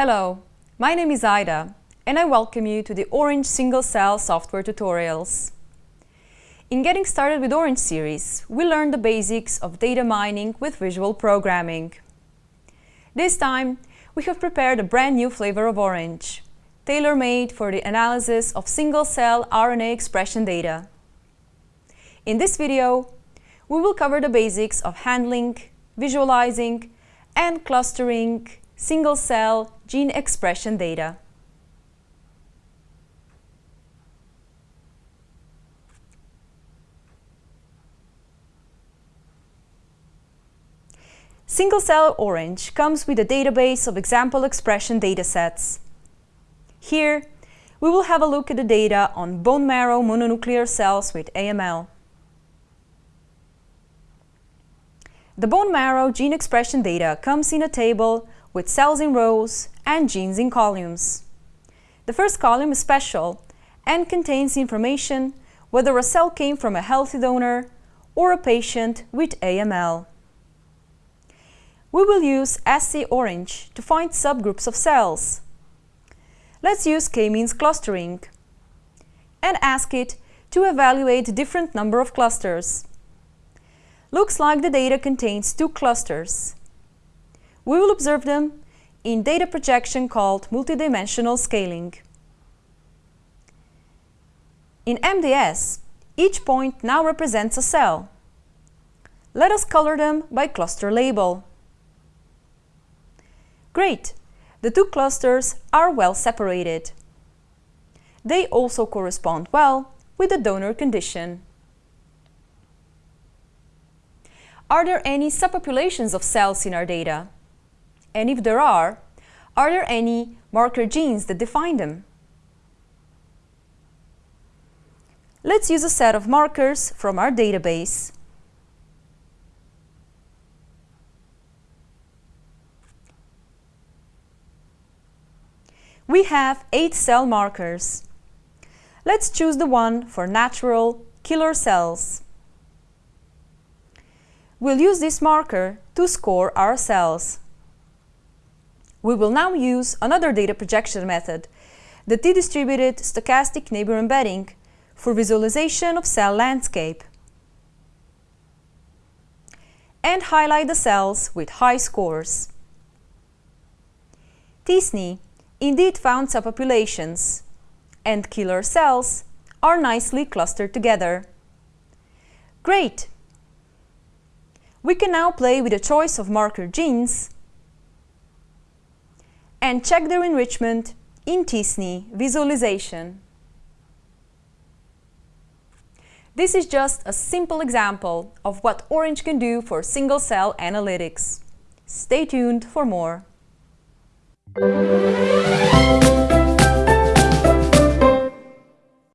Hello, my name is Ida and I welcome you to the Orange Single Cell software tutorials. In getting started with Orange series, we learned the basics of data mining with visual programming. This time, we have prepared a brand new flavor of Orange, tailor-made for the analysis of single-cell RNA expression data. In this video, we will cover the basics of handling, visualizing, and clustering single-cell gene expression data. Single-cell Orange comes with a database of example expression datasets. Here, we will have a look at the data on bone marrow mononuclear cells with AML. The bone marrow gene expression data comes in a table with cells in rows and genes in columns. The first column is special and contains information whether a cell came from a healthy donor or a patient with AML. We will use SC-Orange to find subgroups of cells. Let's use k-means clustering and ask it to evaluate different number of clusters. Looks like the data contains two clusters. We will observe them in data projection called multidimensional scaling. In MDS, each point now represents a cell. Let us color them by cluster label. Great! The two clusters are well separated. They also correspond well with the donor condition. Are there any subpopulations of cells in our data? And if there are, are there any marker genes that define them? Let's use a set of markers from our database. we have eight cell markers. Let's choose the one for natural killer cells. We'll use this marker to score our cells. We will now use another data projection method, the t-distributed stochastic neighbor embedding, for visualization of cell landscape. And highlight the cells with high scores. t-SNE indeed found subpopulations, and killer cells are nicely clustered together. Great! We can now play with a choice of marker genes and check their enrichment in t-SNE visualization. This is just a simple example of what Orange can do for single-cell analytics. Stay tuned for more.